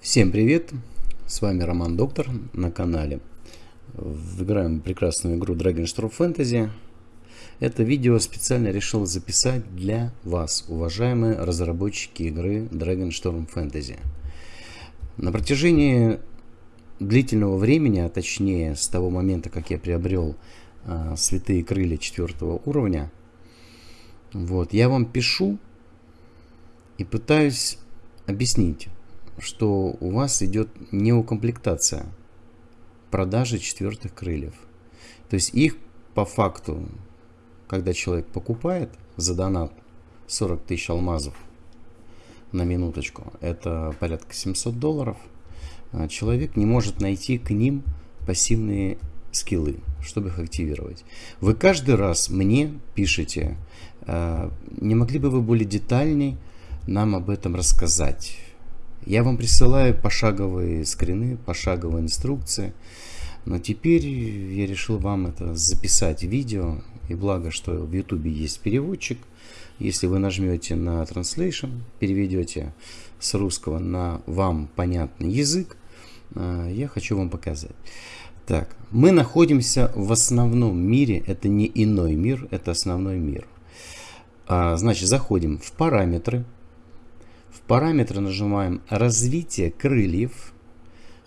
Всем привет! С вами Роман Доктор на канале. Играем прекрасную игру Dragon Storm Fantasy. Это видео специально решил записать для вас, уважаемые разработчики игры Dragon Storm Fantasy. На протяжении длительного времени, а точнее с того момента, как я приобрел а, святые крылья четвертого уровня, вот, я вам пишу и пытаюсь объяснить, что у вас идет неукомплектация продажи четвертых крыльев. То есть их по факту, когда человек покупает за донат 40 тысяч алмазов на минуточку, это порядка 700 долларов, а человек не может найти к ним пассивные скиллы, чтобы их активировать. Вы каждый раз мне пишете, а, не могли бы вы более детальней нам об этом рассказать? Я вам присылаю пошаговые скрины, пошаговые инструкции. Но теперь я решил вам это записать видео. И благо, что в YouTube есть переводчик. Если вы нажмете на Translation, переведете с русского на вам понятный язык, э, я хочу вам показать. Так, мы находимся в основном мире, это не иной мир, это основной мир. А, значит, заходим в параметры, в параметры нажимаем развитие крыльев.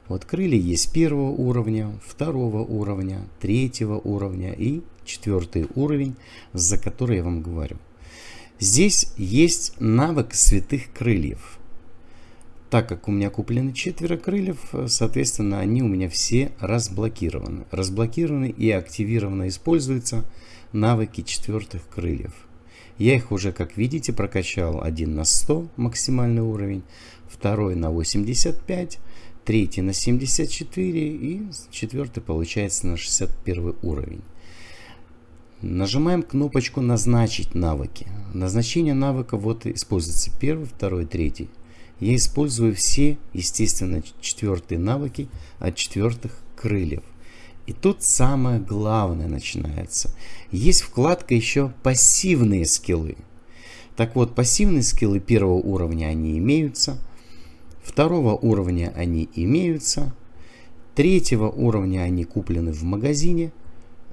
Вот крылья есть первого уровня, второго уровня, третьего уровня и четвертый уровень, за который я вам говорю. Здесь есть навык святых крыльев. Так как у меня куплены четверо крыльев, соответственно, они у меня все разблокированы. Разблокированы и активированно используются навыки четвертых крыльев. Я их уже, как видите, прокачал один на 100 максимальный уровень, второй на 85, третий на 74 и четвертый получается на 61 уровень. Нажимаем кнопочку «Назначить навыки». Назначение навыка вот используется первый, второй, третий. Я использую все, естественно, четвертые навыки от четвертых крыльев. И тут самое главное начинается. Есть вкладка еще пассивные скиллы. Так вот, пассивные скиллы первого уровня они имеются. Второго уровня они имеются. Третьего уровня они куплены в магазине.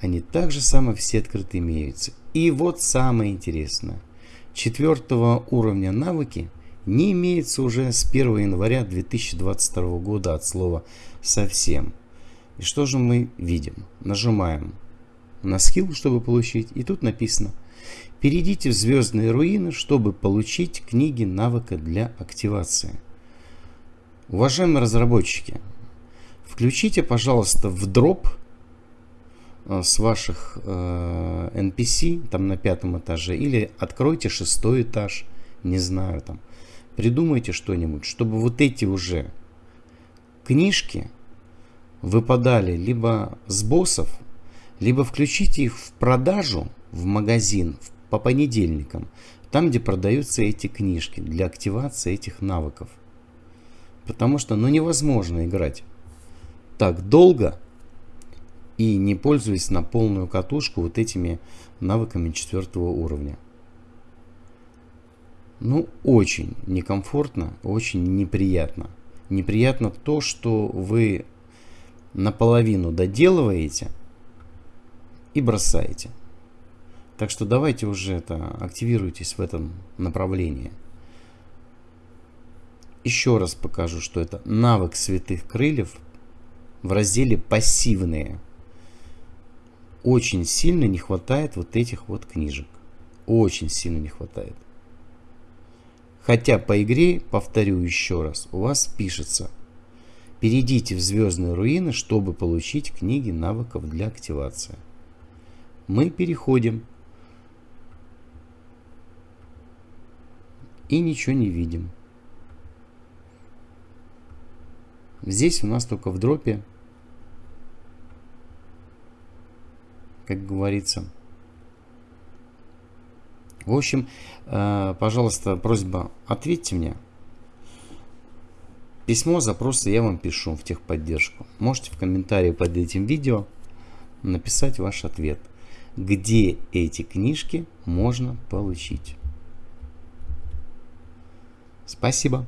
Они также самое все открыты имеются. И вот самое интересное. Четвертого уровня навыки не имеются уже с 1 января 2022 года от слова совсем. И что же мы видим? Нажимаем на скилл, чтобы получить. И тут написано Перейдите в звездные руины, чтобы получить книги навыка для активации. Уважаемые разработчики, включите, пожалуйста, в дроп э, с ваших э, NPC там на пятом этаже или откройте шестой этаж, не знаю там. Придумайте что-нибудь, чтобы вот эти уже книжки выпадали либо с боссов, либо включите их в продажу в магазин по понедельникам, там, где продаются эти книжки для активации этих навыков. Потому что ну, невозможно играть так долго и не пользуясь на полную катушку вот этими навыками четвертого уровня. Ну, очень некомфортно, очень неприятно. Неприятно то, что вы наполовину доделываете и бросаете. Так что давайте уже это активируйтесь в этом направлении. Еще раз покажу, что это навык святых крыльев в разделе пассивные. Очень сильно не хватает вот этих вот книжек. Очень сильно не хватает. Хотя по игре, повторю еще раз, у вас пишется Перейдите в звездные руины, чтобы получить книги навыков для активации. Мы переходим. И ничего не видим. Здесь у нас только в дропе, как говорится. В общем, э, пожалуйста, просьба, ответьте мне. Письмо, запросы я вам пишу в техподдержку. Можете в комментарии под этим видео написать ваш ответ. Где эти книжки можно получить? Спасибо.